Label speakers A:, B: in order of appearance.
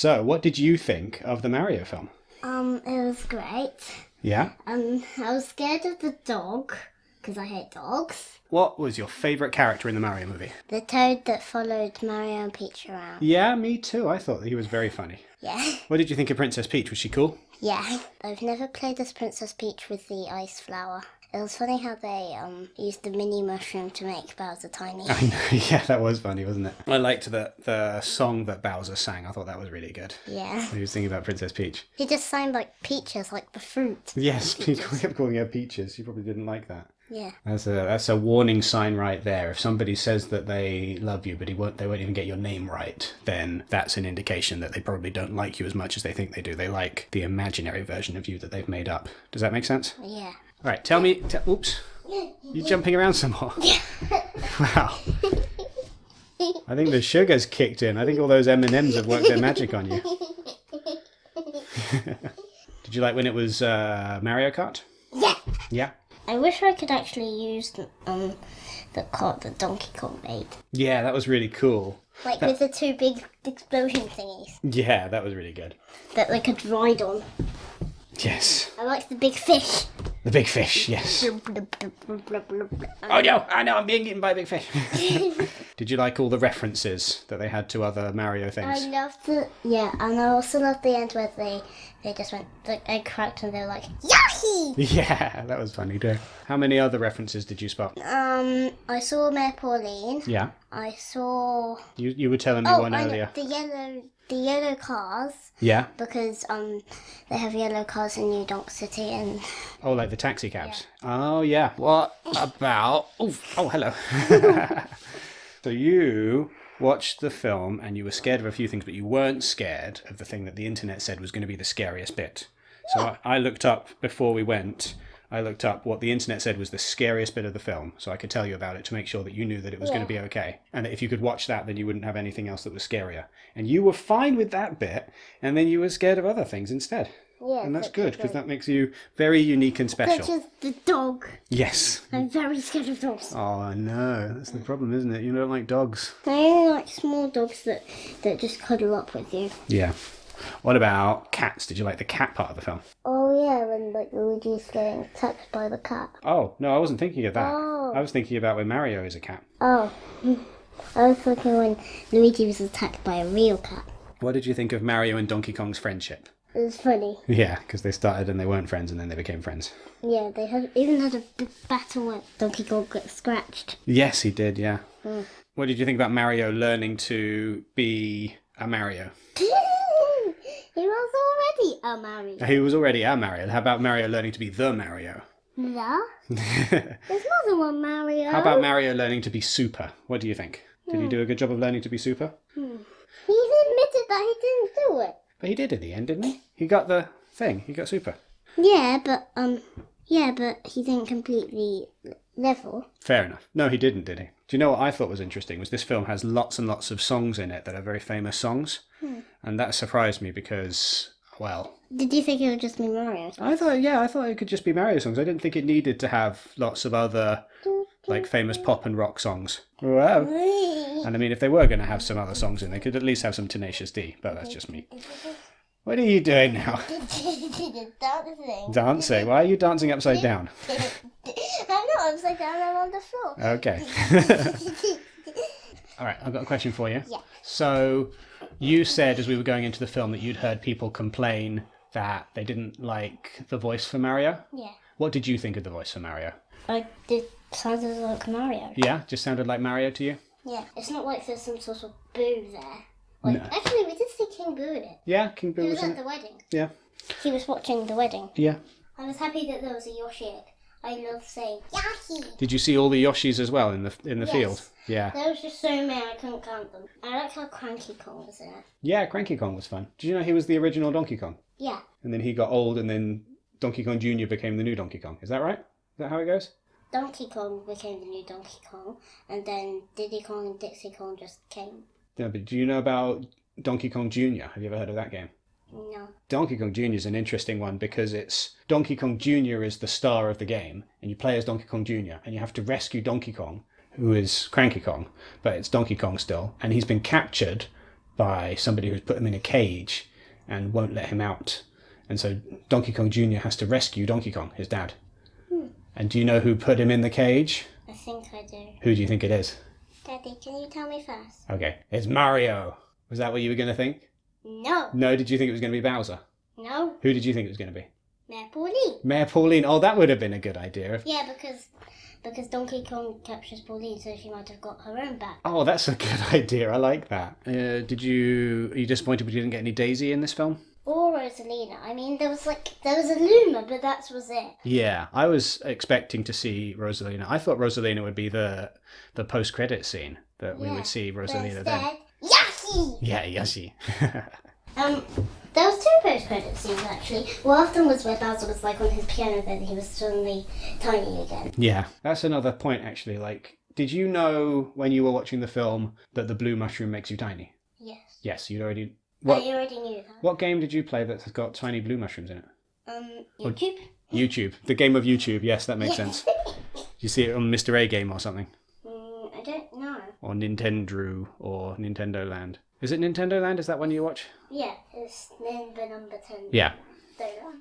A: So, what did you think of the Mario film?
B: Um, it was great.
A: Yeah?
B: Um, I was scared of the dog because I hate dogs.
A: What was your favourite character in the Mario movie?
B: The toad that followed Mario and Peach around.
A: Yeah, me too. I thought that he was very funny.
B: Yeah.
A: What did you think of Princess Peach? Was she cool?
B: Yeah. I've never played as Princess Peach with the ice flower. It was funny how they um used the mini mushroom to make Bowser tiny.
A: I know, yeah, that was funny, wasn't it? I liked the the song that Bowser sang. I thought that was really good.
B: yeah.
A: He was singing about Princess Peach.
B: He just sounded like peaches, like the fruit.
A: Yes, he kept calling her Peaches. She probably didn't like that.
B: Yeah.
A: That's a that's a warning sign right there. If somebody says that they love you, but he won't, they won't even get your name right, then that's an indication that they probably don't like you as much as they think they do. They like the imaginary version of you that they've made up. Does that make sense?
B: Yeah.
A: All right, tell me. Oops, You're jumping around some more. wow. I think the sugar's kicked in. I think all those M and M's have worked their magic on you. Did you like when it was uh, Mario Kart?
B: Yeah.
A: Yeah.
B: I wish I could actually use um the cart that Donkey Kong made.
A: Yeah, that was really cool.
B: Like with the two big explosion thingies
A: Yeah, that was really good.
B: that they could ride on.
A: Yes.
B: I like the big fish.
A: The big fish, yes. Oh no, I know I'm being eaten by a big fish. Did you like all the references that they had to other Mario things?
B: I loved the yeah, and I also loved the end where they they just went the egg cracked and they were like Yahi!
A: Yeah, that was funny too. How many other references did you spot?
B: Um, I saw Mayor Pauline.
A: Yeah,
B: I saw
A: you you were telling me
B: oh
A: one
B: I know,
A: earlier.
B: the yellow the yellow cars
A: Yeah.
B: because um they have yellow cars in New Donk City and
A: Oh, like the taxi cabs. Oh yeah. What about? Oh, oh, hello. so you watched the film and you were scared of a few things, but you weren't scared of the thing that the internet said was going to be the scariest bit. So I, I looked up before we went. I looked up what the internet said was the scariest bit of the film, so I could tell you about it to make sure that you knew that it was going to be okay, and that if you could watch that, then you wouldn't have anything else that was scarier. And you were fine with that bit, and then you were scared of other things instead.
B: yeah,
A: And that's good because that makes you very unique and special.
B: such as the dog.
A: Yes.
B: I'm very scared of dogs.
A: Oh no, that's the problem, isn't it? You don't like dogs.
B: I only like small dogs that that just cuddle up with you.
A: Yeah. What about cats? Did you like the cat part of the film?
B: Oh yeah, when like Luigi's getting attacked by the cat.
A: Oh no, I wasn't thinking of that.
B: Oh.
A: I was thinking about when Mario is a cat.
B: Oh, I was thinking when Luigi was attacked by a real cat.
A: What did you think of Mario and Donkey Kong's friendship?
B: It was funny.
A: Yeah, because they started and they weren't friends and then they became friends.
B: Yeah, they had even had a big battle where Donkey Kong got scratched.
A: Yes, he did. Yeah. Mm. What did you think about Mario learning to be a Mario?
B: he was already a Mario.
A: He was already a Mario. How about Mario learning to be the Mario?
B: Yeah, there's more than one Mario.
A: How about Mario learning to be super? What do you think? Did he hmm. do a good job of learning to be super? Hmm.
B: He admitted that he didn't do it.
A: But he did in the end, didn't he? He got the thing. He got super.
B: Yeah, but um, yeah, but he didn't complete the level.
A: Fair enough. No, he didn't, did he? Do you know what I thought was interesting? Was this film has lots and lots of songs in it that are very famous songs, hmm. And that surprised me because, well,
B: Did you think it would just be Mario?
A: I thought, yeah, I thought it could just be Mario songs. I didn't think it needed to have lots of other like famous pop and rock songs. Wow. And I mean, if they were going to have some other songs in, they could at least have some Tenacious D. But that's just me. What are you doing now?
B: Dancing.
A: Dancing? Why are you dancing upside down?
B: I'm not upside down. I'm on the floor.
A: Okay. All right, I've got a question for you.
B: Yeah.
A: So, you said as we were going into the film that you'd heard people complain that they didn't like the voice for Mario.
B: Yeah.
A: What did you think of the voice for Mario?
B: I did sounded like Mario.
A: Yeah, just sounded like Mario to you?
B: Yeah. It's not like there's some sort of boo there. Like actually, we did see King Boo in it.
A: Yeah, King Boo
B: He
A: was
B: was at the wedding.
A: Yeah.
B: He was watching the wedding.
A: Yeah.
B: I was happy that there was a Yoshi egg. I love saying Yoshi.
A: Did you see all the Yoshis as well in the in the
B: Yes.
A: field? Yeah.
B: There was just so many I couldn't count them. I like how Cranky Kong was it.
A: Yeah, Cranky Kong was fun. Did you know he was the original Donkey Kong?
B: Yeah.
A: And then he got old and then Donkey Kong Jr. became the new Donkey Kong. Is that right? Is that how it goes?
B: Donkey Kong became the new Donkey Kong, and then Diddy Kong and Dixie Kong just came.
A: Yeah, but do you know about Donkey Kong Jr.? Have you ever heard of that game?
B: No.
A: Donkey Kong Jr. is an interesting one because it's Donkey Kong Jr. is the star of the game, and you play as Donkey Kong Jr. and you have to rescue Donkey Kong, who is Cranky Kong, but it's Donkey Kong still, and he's been captured by somebody who's put him in a cage and won't let him out. And so Donkey Kong Jr. has to rescue Donkey Kong, his dad. Hmm. And do you know who put him in the cage?
B: I think I do.
A: Who do you think it is?
B: Daddy, can you tell me first?
A: Okay, it's Mario. Was that what you were going to think?
B: No.
A: No, did you think it was going to be Bowser?
B: No.
A: Who did you think it was going to be?
B: Mayor Pauline.
A: Mayor Pauline. Oh, that would have been a good idea. If...
B: Yeah, because because Donkey Kong captures Pauline, so she might have got her own back.
A: Oh, that's a good idea. I like that. Uh, did you? Are you disappointed we didn't get any Daisy in this film?
B: Or Rosalina. I mean, there was like there was a Luma, but that was it.
A: Yeah, I was expecting to see Rosalina. I thought Rosalina would be the the post credit scene that we
B: Yeah,
A: would see Rosalina then.
B: Yaki!
A: Yeah, Yoshi.
B: Um, there was two post-credit scenes actually. One of them was where Bowser was like on his piano, then he was suddenly tiny again.
A: yeah, that's another point actually. Like, did you know when you were watching the film that the blue mushroom makes you tiny?
B: Yes.
A: Yes, you'd already. What
B: you already knew that.
A: what game did you play that has got tiny blue mushrooms in it?
B: Um, YouTube.
A: YouTube, the game of YouTube. Yes, that makes sense. You see it on Mr. A Game or something, Or Nintendo or Nintendo Land. Is it Nintendo Land? Is that one you watch?
B: Yeah, it's number number ten.
A: Yeah.
B: Know.